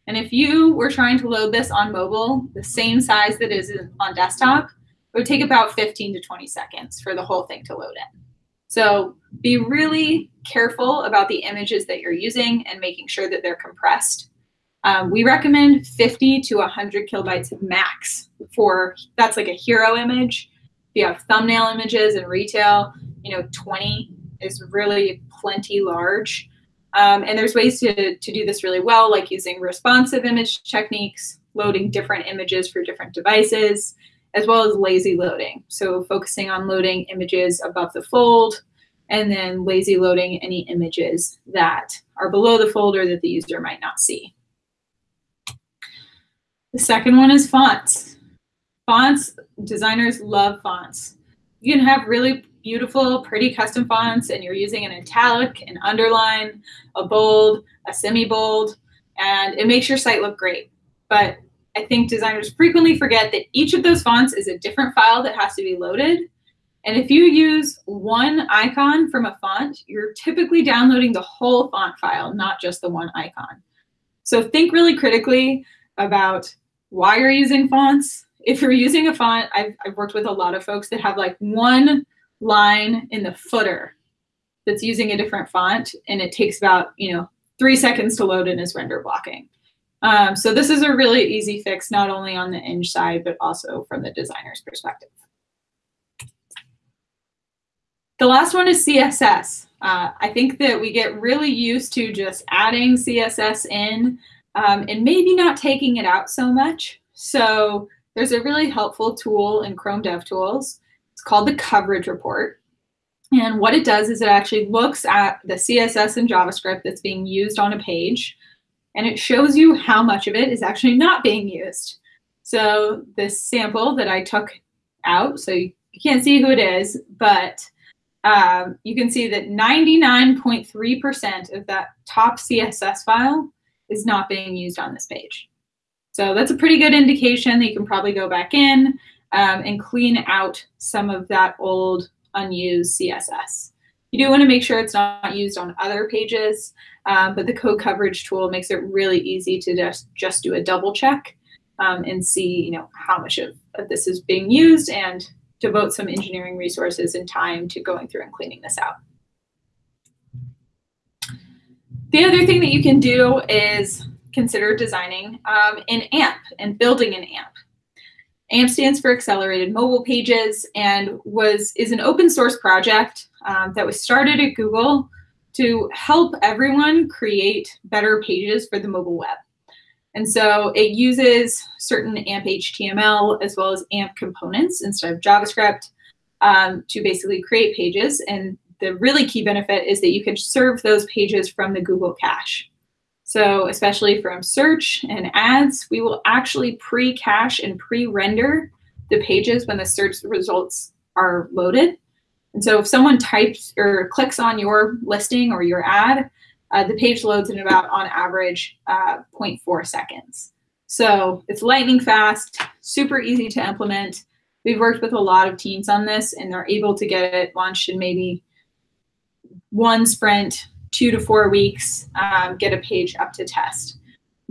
And if you were trying to load this on mobile, the same size that is on desktop, it would take about 15 to 20 seconds for the whole thing to load in. So be really careful about the images that you're using and making sure that they're compressed. Um, we recommend 50 to 100 kilobytes max for, that's like a hero image. If you have thumbnail images in retail, you know, 20 is really plenty large. Um, and there's ways to, to do this really well, like using responsive image techniques, loading different images for different devices, as well as lazy loading. So focusing on loading images above the fold, and then lazy loading any images that are below the folder that the user might not see. The second one is fonts. Fonts, designers love fonts. You can have really beautiful, pretty custom fonts and you're using an italic, an underline, a bold, a semi-bold, and it makes your site look great. But I think designers frequently forget that each of those fonts is a different file that has to be loaded. And if you use one icon from a font, you're typically downloading the whole font file, not just the one icon. So think really critically about why you're using fonts. If you're using a font, I've, I've worked with a lot of folks that have like one line in the footer that's using a different font, and it takes about you know three seconds to load in as render blocking. Um, so this is a really easy fix, not only on the Eng side, but also from the designer's perspective. The last one is CSS. Uh, I think that we get really used to just adding CSS in um, and maybe not taking it out so much. So there's a really helpful tool in Chrome DevTools it's called the coverage report. And what it does is it actually looks at the CSS and JavaScript that's being used on a page, and it shows you how much of it is actually not being used. So this sample that I took out, so you can't see who it is, but um, you can see that 99.3% of that top CSS file is not being used on this page. So that's a pretty good indication that you can probably go back in um, and clean out some of that old unused CSS. You do want to make sure it's not used on other pages, um, but the code coverage tool makes it really easy to just, just do a double check um, and see you know, how much of, of this is being used and devote some engineering resources and time to going through and cleaning this out. The other thing that you can do is consider designing um, an AMP and building an AMP. AMP stands for Accelerated Mobile Pages and was is an open source project um, that was started at Google to help everyone create better pages for the mobile web. And so it uses certain AMP HTML as well as AMP components instead of JavaScript um, to basically create pages. And the really key benefit is that you can serve those pages from the Google cache. So especially from search and ads, we will actually pre-cache and pre-render the pages when the search results are loaded. And so if someone types or clicks on your listing or your ad, uh, the page loads in about, on average, uh, 0.4 seconds. So it's lightning fast, super easy to implement. We've worked with a lot of teams on this, and they're able to get it launched in maybe one sprint two to four weeks, um, get a page up to test.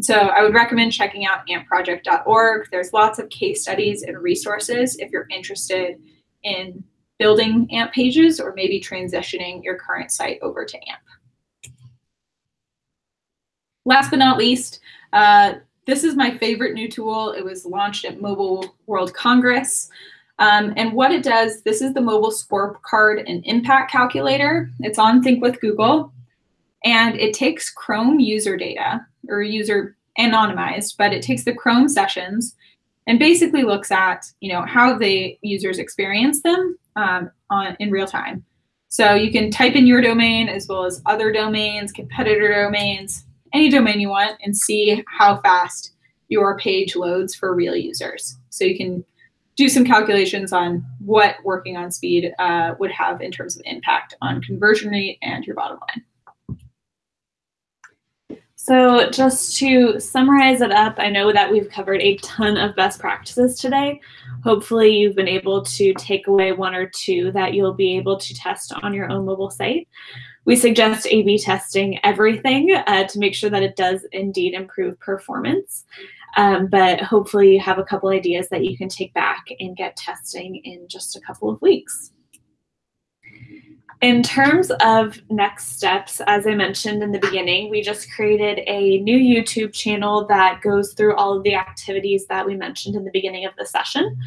So I would recommend checking out ampproject.org. There's lots of case studies and resources if you're interested in building AMP pages or maybe transitioning your current site over to AMP. Last but not least, uh, this is my favorite new tool. It was launched at Mobile World Congress. Um, and what it does, this is the mobile scorecard and impact calculator. It's on Think with Google. And it takes Chrome user data or user anonymized, but it takes the Chrome sessions and basically looks at you know how the users experience them um, on in real time. So you can type in your domain as well as other domains, competitor domains, any domain you want, and see how fast your page loads for real users. So you can do some calculations on what working on speed uh, would have in terms of impact on conversion rate and your bottom line. So just to summarize it up, I know that we've covered a ton of best practices today. Hopefully you've been able to take away one or two that you'll be able to test on your own mobile site. We suggest A-B testing everything uh, to make sure that it does indeed improve performance. Um, but hopefully you have a couple ideas that you can take back and get testing in just a couple of weeks. In terms of next steps, as I mentioned in the beginning, we just created a new YouTube channel that goes through all of the activities that we mentioned in the beginning of the session.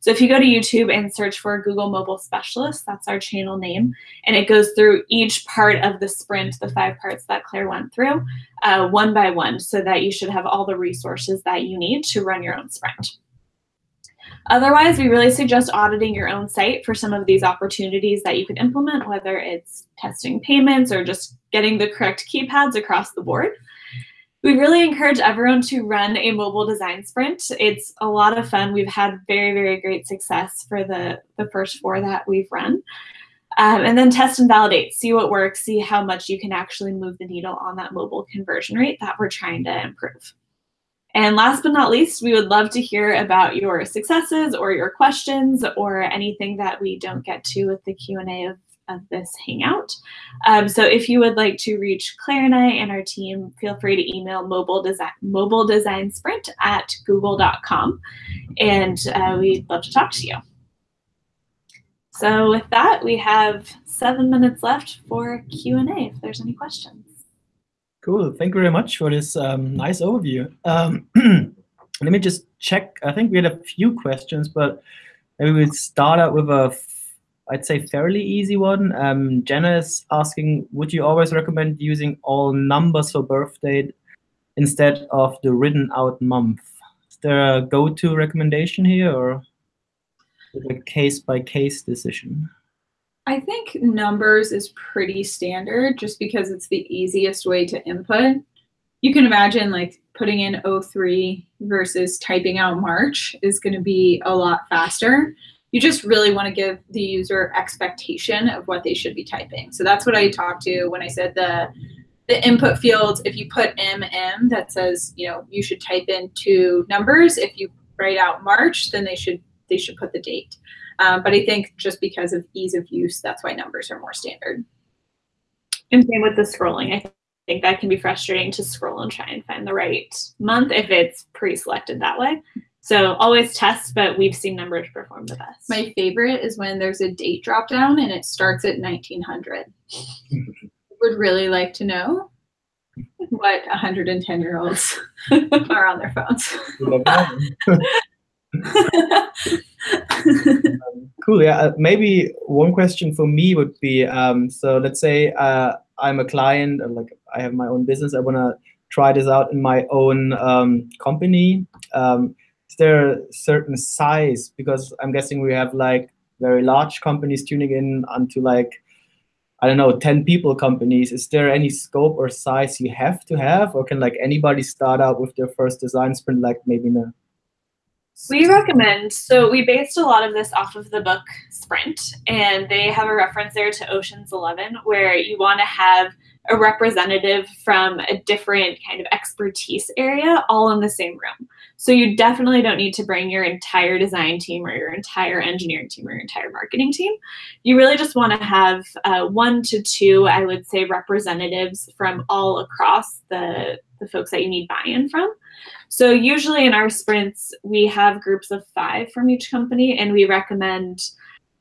So if you go to YouTube and search for Google Mobile Specialist, that's our channel name, and it goes through each part of the sprint, the five parts that Claire went through, uh, one by one, so that you should have all the resources that you need to run your own sprint. Otherwise, we really suggest auditing your own site for some of these opportunities that you could implement, whether it's testing payments or just getting the correct keypads across the board. We really encourage everyone to run a mobile design sprint. It's a lot of fun. We've had very, very great success for the, the first four that we've run. Um, and then test and validate, see what works, see how much you can actually move the needle on that mobile conversion rate that we're trying to improve. And last but not least, we would love to hear about your successes or your questions or anything that we don't get to with the Q&A of of this Hangout. Um, so if you would like to reach Claire and I and our team, feel free to email mobile design, mobile design sprint at google.com and uh, we'd love to talk to you. So with that, we have seven minutes left for Q&A if there's any questions. Cool. Thank you very much for this um, nice overview. Um, let me just check. I think we had a few questions, but maybe we'll start out with a I'd say fairly easy one. Um, Jenna is asking, would you always recommend using all numbers for birth date instead of the written out month? Is there a go-to recommendation here or a case-by-case -case decision? I think numbers is pretty standard just because it's the easiest way to input. You can imagine like putting in 03 versus typing out March is going to be a lot faster you just really want to give the user expectation of what they should be typing. So that's what I talked to when I said the the input fields, if you put MM that says, you know, you should type in two numbers. If you write out March, then they should they should put the date. Um, but I think just because of ease of use, that's why numbers are more standard. And same with the scrolling. I think that can be frustrating to scroll and try and find the right month if it's pre-selected that way. So always test, but we've seen numbers perform the best. My favorite is when there's a date drop down and it starts at 1900. Would really like to know what 110 year olds are on their phones. cool. Yeah. Uh, maybe one question for me would be um, so let's say uh, I'm a client, like I have my own business. I want to try this out in my own um, company. Um, is there a certain size? Because I'm guessing we have like very large companies tuning in onto like, I don't know, 10 people companies. Is there any scope or size you have to have? Or can like anybody start out with their first design sprint, like maybe in a we recommend, so we based a lot of this off of the book Sprint, and they have a reference there to Ocean's Eleven, where you want to have a representative from a different kind of expertise area all in the same room. So you definitely don't need to bring your entire design team or your entire engineering team or your entire marketing team. You really just want to have uh, one to two, I would say, representatives from all across the, the folks that you need buy-in from. So usually in our sprints, we have groups of five from each company and we recommend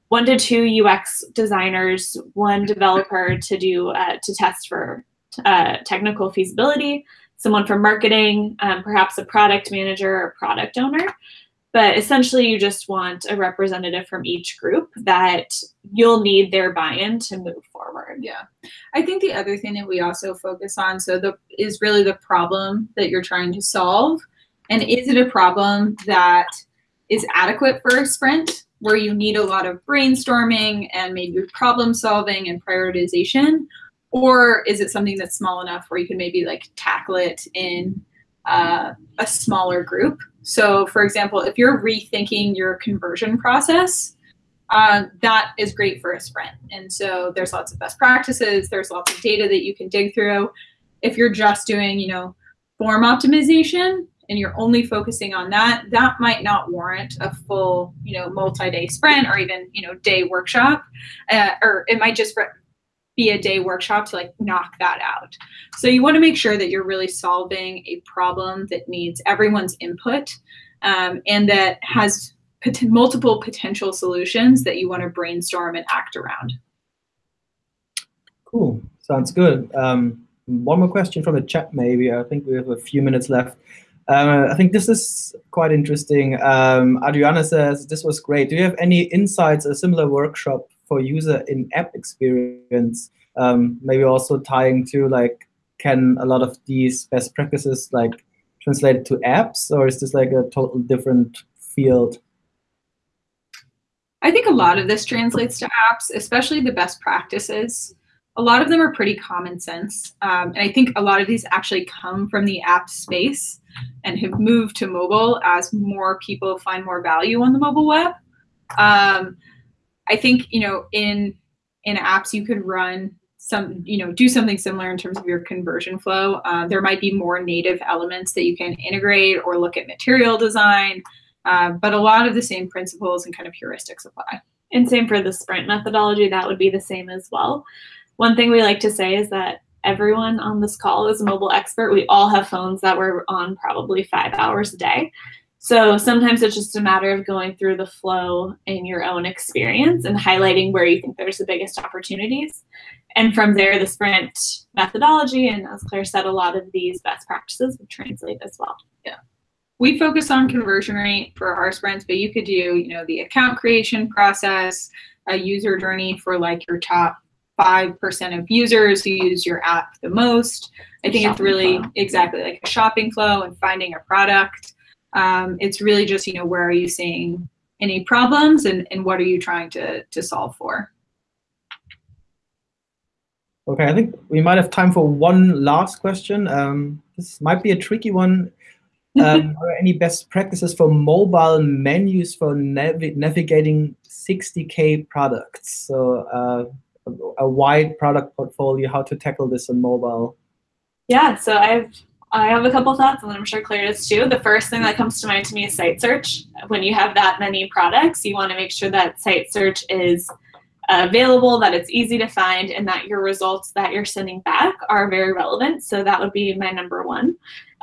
one to two UX designers, one developer to do uh, to test for uh, technical feasibility, someone from marketing, um, perhaps a product manager or product owner. But essentially, you just want a representative from each group that you'll need their buy-in to move forward. Yeah, I think the other thing that we also focus on so the is really the problem that you're trying to solve, and is it a problem that is adequate for a sprint? where you need a lot of brainstorming and maybe problem solving and prioritization? Or is it something that's small enough where you can maybe like tackle it in uh, a smaller group? So, for example, if you're rethinking your conversion process, uh, that is great for a sprint. And so there's lots of best practices, there's lots of data that you can dig through. If you're just doing, you know, form optimization, and you're only focusing on that, that might not warrant a full, you know, multi-day sprint or even, you know, day workshop. Uh, or it might just be a day workshop to like knock that out. So you want to make sure that you're really solving a problem that needs everyone's input um, and that has pot- multiple potential solutions that you want to brainstorm and act around. Cool. Sounds good. Um, one more question from the chat, maybe. I think we have a few minutes left. Uh, I think this is quite interesting. Um, Adriana says, this was great. Do you have any insights, a similar workshop for user in-app experience? Um, maybe also tying to like, can a lot of these best practices like translate to apps or is this like a total different field? I think a lot of this translates to apps, especially the best practices a lot of them are pretty common sense. Um, and I think a lot of these actually come from the app space and have moved to mobile as more people find more value on the mobile web. Um, I think, you know, in in apps you could run some, you know, do something similar in terms of your conversion flow. Uh, there might be more native elements that you can integrate or look at material design, uh, but a lot of the same principles and kind of heuristics apply. And same for the sprint methodology, that would be the same as well. One thing we like to say is that everyone on this call is a mobile expert. We all have phones that we're on probably five hours a day. So sometimes it's just a matter of going through the flow in your own experience and highlighting where you think there's the biggest opportunities. And from there, the sprint methodology, and as Claire said, a lot of these best practices would translate as well. Yeah. We focus on conversion rate for our sprints, but you could do, you know, the account creation process, a user journey for like your top 5% of users who use your app the most. I think shopping it's really flow. exactly like a shopping flow and finding a product. Um, it's really just, you know, where are you seeing any problems and, and what are you trying to, to solve for? Okay, I think we might have time for one last question. Um, this might be a tricky one. Um, are there any best practices for mobile menus for nav navigating 60K products? So uh, a wide product portfolio, how to tackle this on mobile? Yeah, so I've I have a couple thoughts, and I'm sure Claire does too. The first thing that comes to mind to me is site search. When you have that many products, you want to make sure that site search is available, that it's easy to find, and that your results that you're sending back are very relevant. So that would be my number one.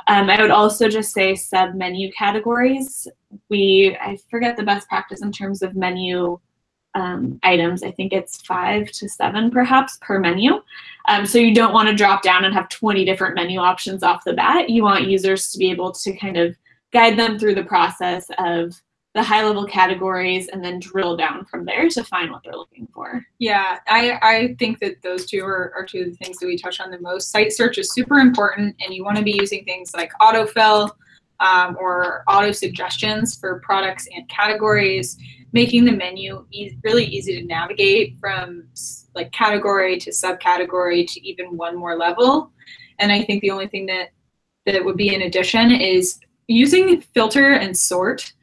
Um, I would also just say sub menu categories. We I forget the best practice in terms of menu um, items. I think it's five to seven perhaps per menu. Um, so you don't want to drop down and have 20 different menu options off the bat. You want users to be able to kind of guide them through the process of the high level categories and then drill down from there to find what they're looking for. Yeah, I, I think that those two are, are two of the things that we touch on the most. Site search is super important and you want to be using things like autofill um, or auto suggestions for products and categories making the menu e- really easy to navigate from like category to subcategory to even one more level. And I think the only thing that that would be in addition is using filter and sort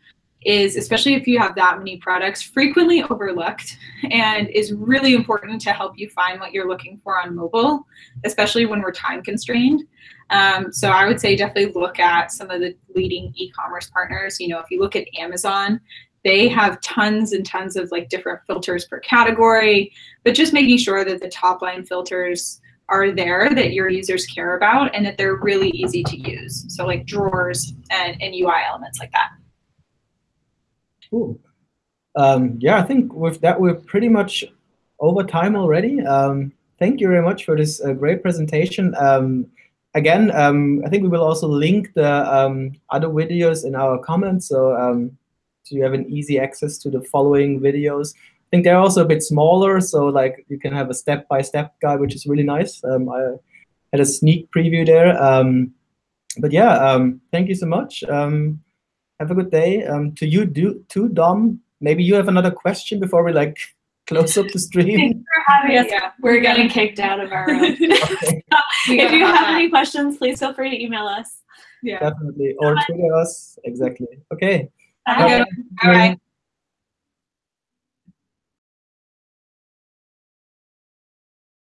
is especially if you have that many products frequently overlooked and is really important to help you find what you're looking for on mobile especially when we're time constrained um, so i would say definitely look at some of the leading e-commerce partners you know if you look at amazon they have tons and tons of like different filters per category but just making sure that the top line filters are there that your users care about and that they're really easy to use so like drawers and, and ui elements like that Cool. Um, yeah, I think with that, we're pretty much over time already. Um, thank you very much for this uh, great presentation. Um, again, um, I think we will also link the um, other videos in our comments, so, um, you have an easy access to the following videos. I think they're also a bit smaller, so like you can have a step-by-step -step guide, which is really nice. Um, I had a sneak preview there. Um, but yeah, um, thank you so much. Have a good day. Um, to you, do too, Dom. Maybe you have another question before we like close up the stream. Thanks for having us. Yeah, we're getting kicked out of our room. okay. if you have any questions, please feel free to email us. Yeah. Definitely. Or Twitter us. Exactly. Okay. Bye. Bye.